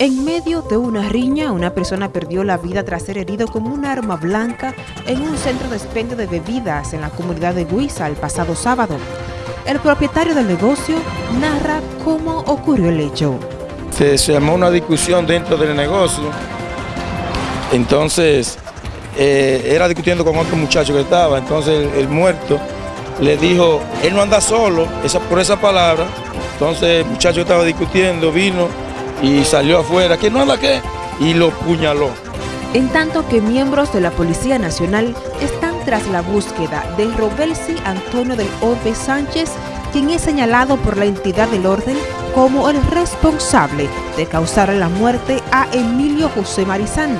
En medio de una riña, una persona perdió la vida tras ser herido con un arma blanca en un centro de expendio de bebidas en la comunidad de Huiza el pasado sábado. El propietario del negocio narra cómo ocurrió el hecho. Se, se llamó una discusión dentro del negocio, entonces eh, era discutiendo con otro muchacho que estaba, entonces el, muerto le dijo, él no anda solo, por esa palabra, entonces el muchacho estaba discutiendo, vino y salió afuera, ¿que no anda qué? Y lo puñaló. En tanto que miembros de la Policía Nacional están tras la búsqueda de Robelsi Antonio del Orbe Sánchez, quien es señalado por la entidad del orden como el responsable de causar la muerte a Emilio José Marizán.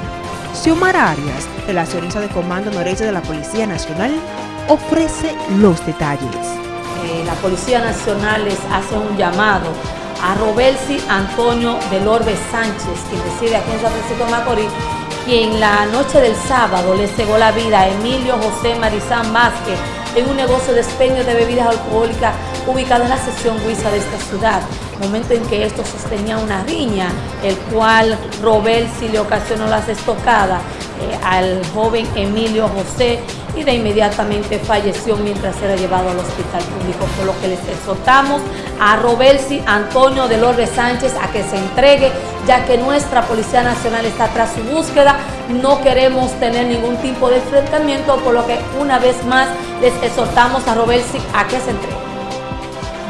Xiomara Arias, relacionista de Comando Noreste de la Policía Nacional, ofrece los detalles. Eh, la Policía Nacional les hace un llamado a Robelsi Antonio del Orbe Sánchez, quien reside aquí en San Francisco de Macorís, quien la noche del sábado le cegó la vida a Emilio José Marizán Vázquez en un negocio de expendio de bebidas alcohólicas ubicado en la sección Huiza de esta ciudad. Momento en que esto sostenía una riña, el cual Robelsi le ocasionó las estocadas al joven Emilio José y de inmediatamente falleció mientras era llevado al hospital público, por lo que les exhortamos a Robelsi Antonio del Orbe Sánchez a que se entregue, ya que nuestra Policía Nacional está tras su búsqueda, no queremos tener ningún tipo de enfrentamiento, por lo que una vez más les exhortamos a Robelsi a que se entregue.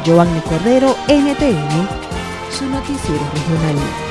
Giovanni Cordero, NTN, su noticiero regional.